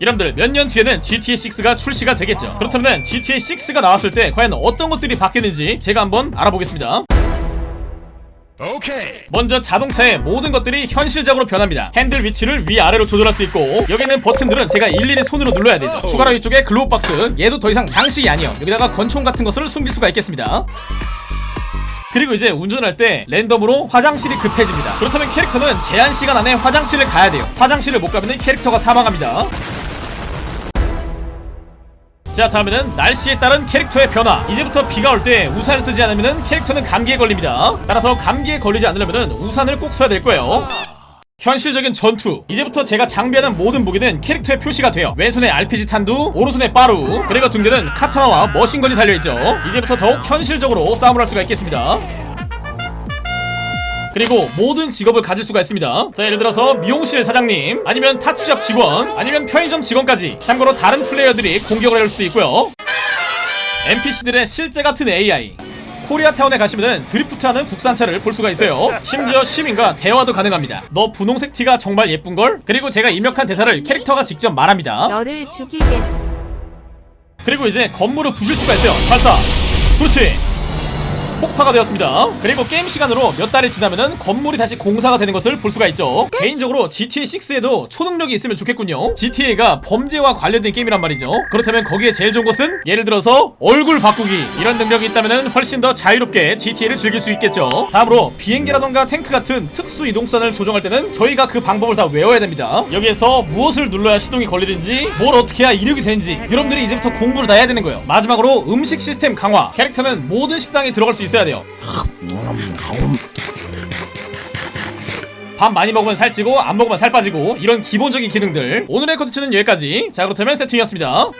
여러분들 몇 년 뒤에는 GTA6가 출시가 되겠죠. 그렇다면 GTA6가 나왔을 때 과연 어떤 것들이 바뀌는지 제가 한번 알아보겠습니다. 오케이. 먼저 자동차의 모든 것들이 현실적으로 변합니다. 핸들 위치를 위아래로 조절할 수 있고 여기 있는 버튼들은 제가 일일이 손으로 눌러야 되죠. 추가로 이쪽에 glove box 얘도 더 이상 장식이 아니요. 여기다가 권총 같은 것을 숨길 수가 있겠습니다. 그리고 이제 운전할 때 랜덤으로 화장실이 급해집니다. 그렇다면 캐릭터는 제한 시간 안에 화장실을 가야 돼요. 화장실을 못 가면 캐릭터가 사망합니다 자 다음에는 날씨에 따른 캐릭터의 변화. 이제부터 비가 올 때 우산을 쓰지 않으면 캐릭터는 감기에 걸립니다. 따라서 감기에 걸리지 않으려면 우산을 꼭 써야 될 거예요. 현실적인 전투. 이제부터 제가 장비하는 모든 무기는 캐릭터에 표시가 돼요. 왼손에 RPG 탄두 오른손에 빠루 그리고 등대는 카타나와 머신건이 달려있죠. 이제부터 더욱 현실적으로 싸움을 할 수가 있겠습니다 그리고 모든 직업을 가질 수가 있습니다. 자 예를 들어서 미용실 사장님 아니면 타투샵 직원 아니면 편의점 직원까지 참고로 다른 플레이어들이 공격을 할 수도 있고요. NPC들의 실제 같은 AI 코리아타운에 가시면은 드리프트하는 국산차를 볼 수가 있어요. 심지어 시민과 대화도 가능합니다. 너 분홍색 티가 정말 예쁜걸? 그리고 제가 입력한 대사를 캐릭터가 직접 말합니다. 너를 죽이겠. 그리고 이제 건물을 부술 수가 있어요. 발사. 그렇지 폭파가 되었습니다. 그리고 게임 시간으로 몇 달이 지나면은 건물이 다시 공사가 되는 것을 볼 수가 있죠. 개인적으로 GTA6에도 초능력이 있으면 좋겠군요. GTA가 범죄와 관련된 게임이란 말이죠. 그렇다면 거기에 제일 좋은 것은 예를 들어서 얼굴 바꾸기. 이런 능력이 있다면은 훨씬 더 자유롭게 GTA를 즐길 수 있겠죠. 다음으로 비행기라던가 탱크 같은 특수 이동수단을 조종할 때는 저희가 그 방법을 다 외워야 됩니다. 여기에서 무엇을 눌러야 시동이 걸리든지 뭘 어떻게 해야 이륙이 되는지 여러분들이 이제부터 공부를 다 해야 되는 거예요. 마지막으로 음식 시스템 강화. 캐릭터는 모든 식당에 들어갈 수 있어야 돼요. 밥 많이 먹으면 살찌고 안 먹으면 살 빠지고 이런 기본적인 기능들. 오늘의 컨텐츠는 여기까지. 자 그렇다면 세팅이었습니다